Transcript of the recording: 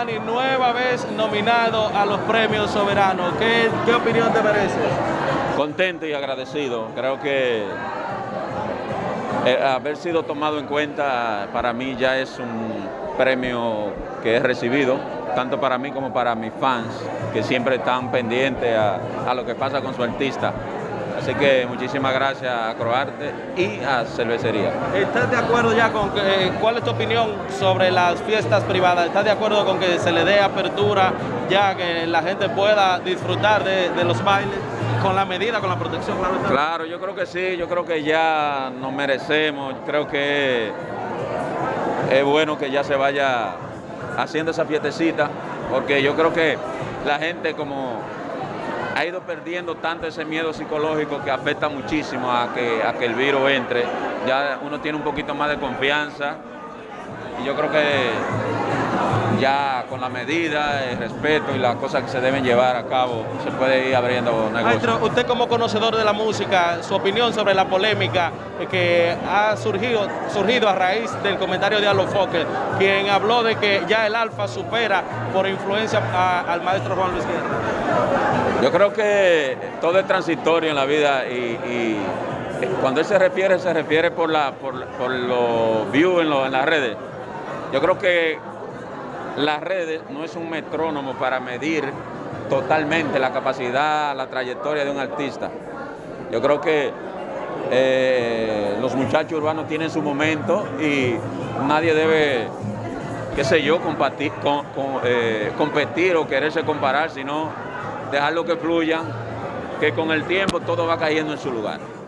Giovanni, nueva vez nominado a los premios soberanos. ¿Qué, opinión te merece? Contento y agradecido. Creo que eh, haber sido tomado en cuenta para mí ya es un premio que he recibido, tanto para mí como para mis fans, que siempre están pendientes a lo que pasa con su artista. Así que muchísimas gracias a Croarte y a Cervecería. ¿Estás de acuerdo ya con que, cuál es tu opinión sobre las fiestas privadas? ¿Estás de acuerdo con que se le dé apertura ya que la gente pueda disfrutar de, de los bailes con la medida, con la protección? Claro, está? Claro, yo creo que sí, yo creo que ya nos merecemos, creo que es bueno que ya se vaya haciendo esa fiestecita, porque yo creo que la gente como ha ido perdiendo tanto ese miedo psicológico que afecta muchísimo a que, a que el virus entre. Ya uno tiene un poquito más de confianza y yo creo que ya con la medida, el respeto y las cosas que se deben llevar a cabo, se puede ir abriendo negocios. Maestro, usted como conocedor de la música, su opinión sobre la polémica que ha surgido, surgido a raíz del comentario de Alofoque, quien habló de que ya el Alfa supera por influencia a- al maestro Juan Luis Guerra. Yo creo que todo es transitorio en la vida y, y cuando él se refiere, se refiere por, la, por, por los views en, lo- en las redes. Yo creo que las redes no es un metrónomo para medir totalmente la capacidad, la trayectoria de un artista. Yo creo que eh, los muchachos urbanos tienen su momento y nadie debe, qué sé yo, con, eh, competir o quererse comparar, sino dejarlo que fluyan, que con el tiempo todo va cayendo en su lugar.